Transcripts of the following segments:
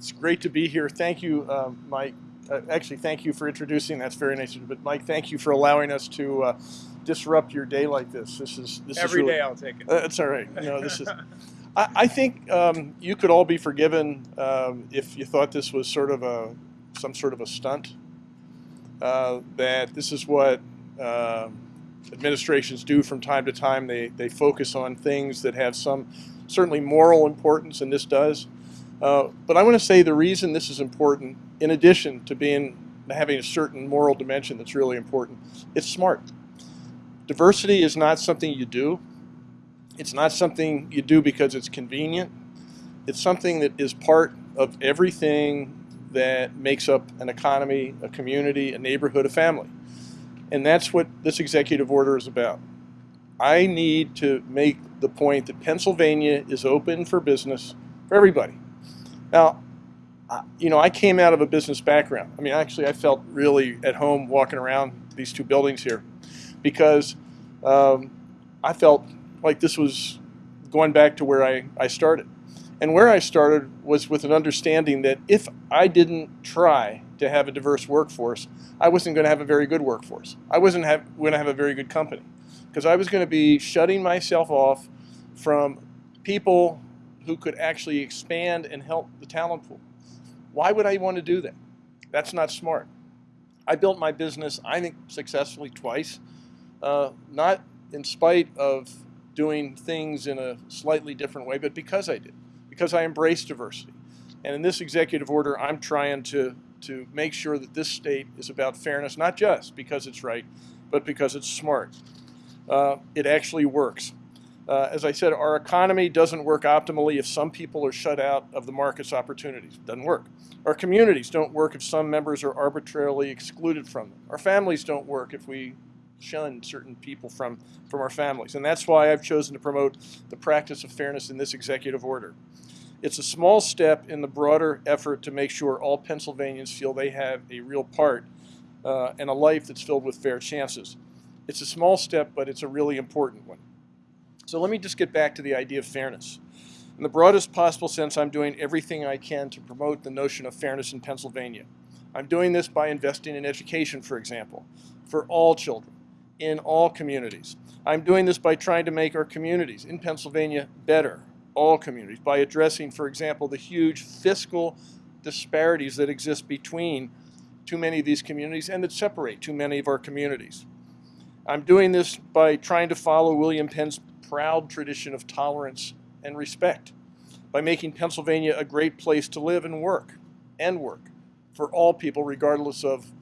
it's great to be here. Thank you, um, Mike. Uh, actually, thank you for introducing. That's very nice. of you. But Mike, thank you for allowing us to uh, disrupt your day like this. This is this Every is really, day I'll take it. Uh, it's all right. No, this is. I, I think um, you could all be forgiven um, if you thought this was sort of a some sort of a stunt. Uh, that this is what uh, administrations do from time to time. They they focus on things that have some certainly moral importance, and this does. Uh, but I want to say the reason this is important, in addition to being having a certain moral dimension that's really important, it's smart. Diversity is not something you do. It's not something you do because it's convenient. It's something that is part of everything that makes up an economy, a community, a neighborhood, a family. And that's what this executive order is about. I need to make the point that Pennsylvania is open for business for everybody. Now, you know, I came out of a business background. I mean, actually, I felt really at home walking around these two buildings here because um, I felt like this was going back to where I, I started. And where I started was with an understanding that if I didn't try to have a diverse workforce, I wasn't going to have a very good workforce. I wasn't going to have a very good company because I was going to be shutting myself off from people who could actually expand and help the talent pool. Why would I want to do that? That's not smart. I built my business, I think, successfully twice, uh, not in spite of doing things in a slightly different way, but because I did, because I embrace diversity. And in this executive order, I'm trying to, to make sure that this state is about fairness, not just because it's right, but because it's smart. Uh, it actually works. Uh, as I said, our economy doesn't work optimally if some people are shut out of the market's opportunities. It doesn't work. Our communities don't work if some members are arbitrarily excluded from them. Our families don't work if we shun certain people from, from our families. And that's why I've chosen to promote the practice of fairness in this executive order. It's a small step in the broader effort to make sure all Pennsylvanians feel they have a real part uh, and a life that's filled with fair chances. It's a small step, but it's a really important one. So let me just get back to the idea of fairness. In the broadest possible sense, I'm doing everything I can to promote the notion of fairness in Pennsylvania. I'm doing this by investing in education, for example, for all children, in all communities. I'm doing this by trying to make our communities in Pennsylvania better, all communities, by addressing, for example, the huge fiscal disparities that exist between too many of these communities and that separate too many of our communities. I'm doing this by trying to follow William Penn's proud tradition of tolerance and respect by making Pennsylvania a great place to live and work, and work, for all people regardless of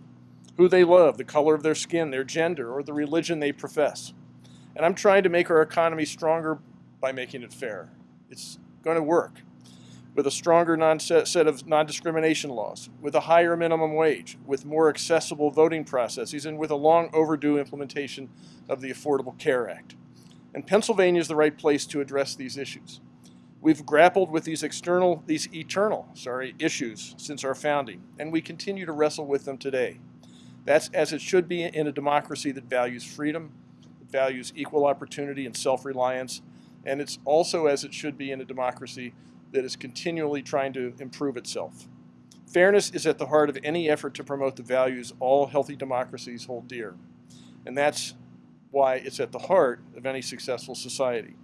who they love, the color of their skin, their gender, or the religion they profess. And I'm trying to make our economy stronger by making it fair. It's going to work with a stronger set of non-discrimination laws, with a higher minimum wage, with more accessible voting processes, and with a long overdue implementation of the Affordable Care Act. And Pennsylvania is the right place to address these issues. We've grappled with these external, these eternal, sorry, issues since our founding, and we continue to wrestle with them today. That's as it should be in a democracy that values freedom, that values equal opportunity and self-reliance, and it's also as it should be in a democracy that is continually trying to improve itself. Fairness is at the heart of any effort to promote the values all healthy democracies hold dear. And that's why it's at the heart of any successful society.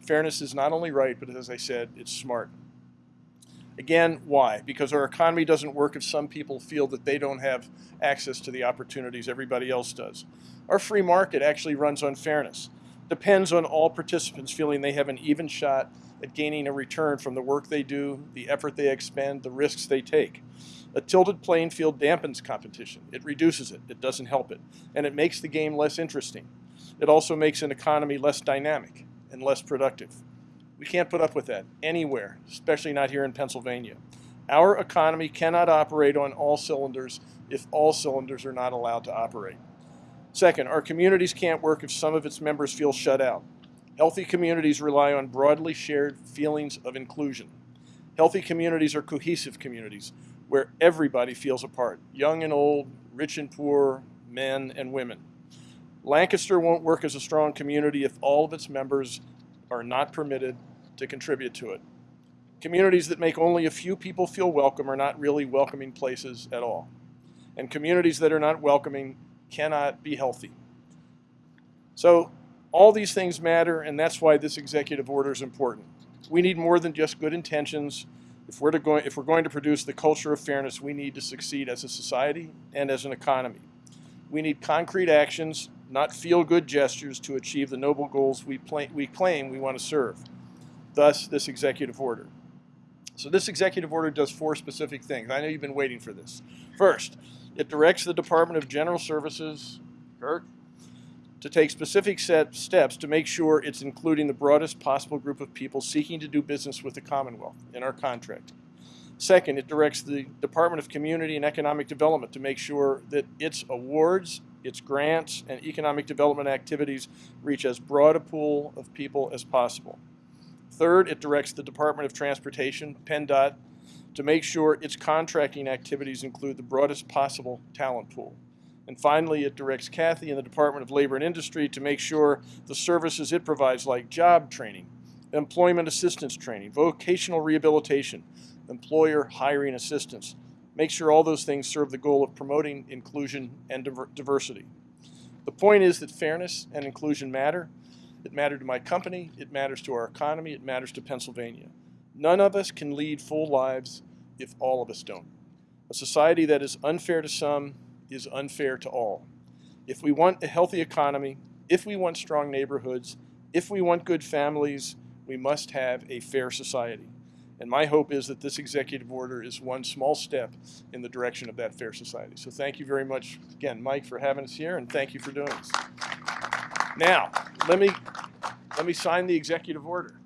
Fairness is not only right, but as I said, it's smart. Again, why? Because our economy doesn't work if some people feel that they don't have access to the opportunities everybody else does. Our free market actually runs on fairness. Depends on all participants feeling they have an even shot at gaining a return from the work they do, the effort they expend, the risks they take. A tilted playing field dampens competition. It reduces it. It doesn't help it. And it makes the game less interesting. It also makes an economy less dynamic and less productive. We can't put up with that anywhere, especially not here in Pennsylvania. Our economy cannot operate on all cylinders if all cylinders are not allowed to operate. Second, our communities can't work if some of its members feel shut out. Healthy communities rely on broadly shared feelings of inclusion. Healthy communities are cohesive communities where everybody feels a part, young and old, rich and poor, men and women. Lancaster won't work as a strong community if all of its members are not permitted to contribute to it. Communities that make only a few people feel welcome are not really welcoming places at all. And communities that are not welcoming cannot be healthy. So all these things matter, and that's why this executive order is important. We need more than just good intentions. If we're, go, if we're going to produce the culture of fairness, we need to succeed as a society and as an economy. We need concrete actions, not feel-good gestures to achieve the noble goals we, we claim we want to serve. Thus, this executive order. So this executive order does four specific things. I know you've been waiting for this. First, it directs the Department of General Services, Kirk, to take specific set steps to make sure it's including the broadest possible group of people seeking to do business with the Commonwealth in our contract. Second, it directs the Department of Community and Economic Development to make sure that its awards, its grants, and economic development activities reach as broad a pool of people as possible. Third, it directs the Department of Transportation, PennDOT, to make sure its contracting activities include the broadest possible talent pool. And finally, it directs Kathy and the Department of Labor and Industry to make sure the services it provides, like job training, employment assistance training, vocational rehabilitation, employer hiring assistance, make sure all those things serve the goal of promoting inclusion and diver diversity. The point is that fairness and inclusion matter. It mattered to my company, it matters to our economy, it matters to Pennsylvania. None of us can lead full lives if all of us don't. A society that is unfair to some is unfair to all. If we want a healthy economy, if we want strong neighborhoods, if we want good families, we must have a fair society. And my hope is that this executive order is one small step in the direction of that fair society. So thank you very much again, Mike, for having us here, and thank you for doing this. Now, let me let me sign the executive order.